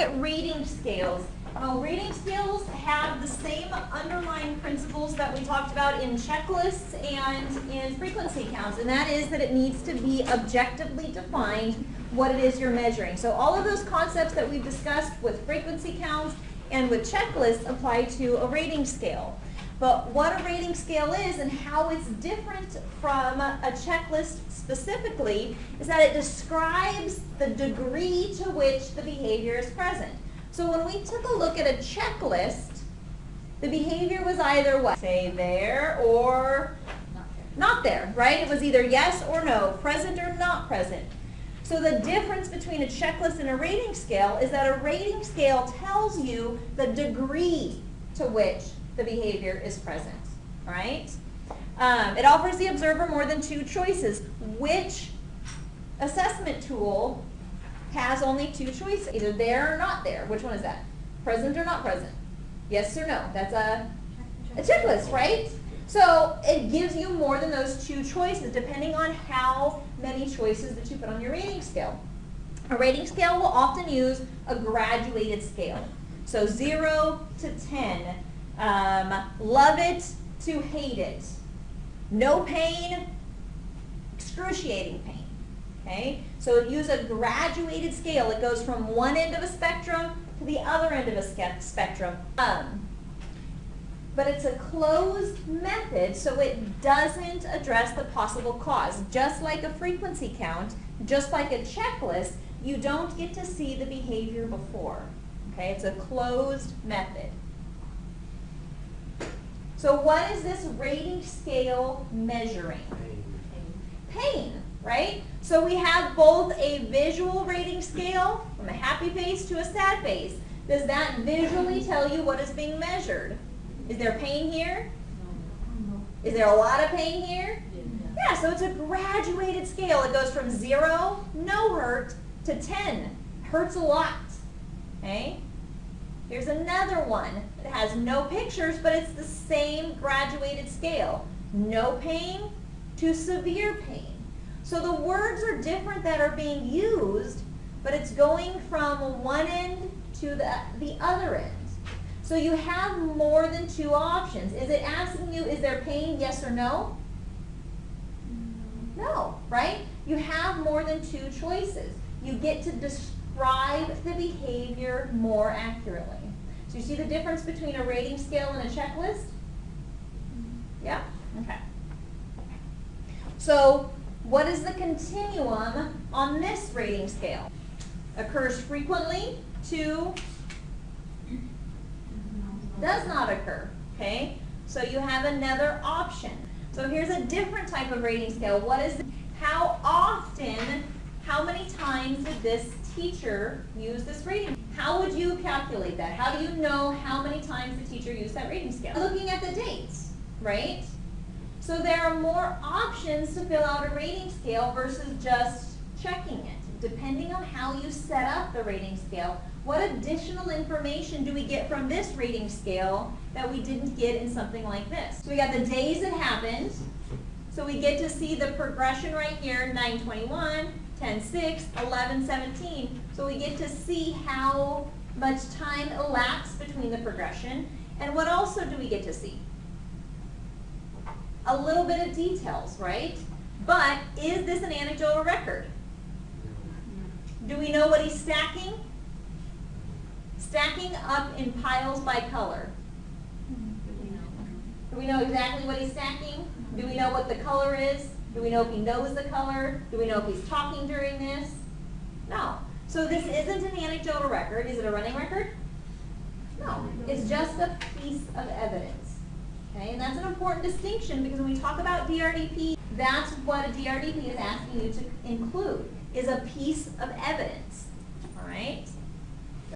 at rating scales. Well, rating scales have the same underlying principles that we talked about in checklists and in frequency counts, and that is that it needs to be objectively defined what it is you're measuring. So all of those concepts that we've discussed with frequency counts and with checklists apply to a rating scale. But what a rating scale is and how it's different from a checklist specifically is that it describes the degree to which the behavior is present. So when we took a look at a checklist, the behavior was either what? Say there or not there, right? It was either yes or no, present or not present. So the difference between a checklist and a rating scale is that a rating scale tells you the degree to which the behavior is present, right? Um, it offers the observer more than two choices. Which assessment tool has only two choices, either there or not there? Which one is that? Present or not present? Yes or no? That's a, a checklist, right? So it gives you more than those two choices depending on how many choices that you put on your rating scale. A rating scale will often use a graduated scale. So 0 to 10, um, love it to hate it, no pain, excruciating pain. Okay? So use a graduated scale. It goes from one end of a spectrum to the other end of a spectrum. Um, but it's a closed method, so it doesn't address the possible cause. Just like a frequency count, just like a checklist, you don't get to see the behavior before. Okay, it's a closed method. So what is this rating scale measuring? Pain. Right? So we have both a visual rating scale, from a happy face to a sad face. Does that visually tell you what is being measured? Is there pain here? Is there a lot of pain here? Yeah, so it's a graduated scale. It goes from zero, no hurt, to 10, hurts a lot. Okay? Here's another one that has no pictures, but it's the same graduated scale. No pain to severe pain. So the words are different that are being used, but it's going from one end to the, the other end. So you have more than two options. Is it asking you, is there pain, yes or no? No, right? You have more than two choices. You get to describe the behavior more accurately. So you see the difference between a rating scale and a checklist? Yeah? Okay. So what is the continuum on this rating scale? Occurs frequently to does not occur, okay? So you have another option. So here's a different type of rating scale. What is, how often, how many times did this teacher use this rating? How would you calculate that? How do you know how many times the teacher used that rating scale? Looking at the dates, right? So there are more options to fill out a rating scale versus just checking it. Depending on how you set up the rating scale, what additional information do we get from this rating scale that we didn't get in something like this? So we got the days it happened. So we get to see the progression right here, 921, 10, 6, 11, 17. So we get to see how much time elapsed between the progression. And what also do we get to see? A little bit of details, right? But is this an anecdotal record? Do we know what he's stacking? Stacking up in piles by color. Do we know exactly what he's stacking? Do we know what the color is? Do we know if he knows the color? Do we know if he's talking during this? No. So this isn't an anecdotal record. Is it a running record? No. It's just a piece of evidence. Okay, and that's an important distinction because when we talk about DRDP, that's what a DRDP is asking you to include, is a piece of evidence. All right?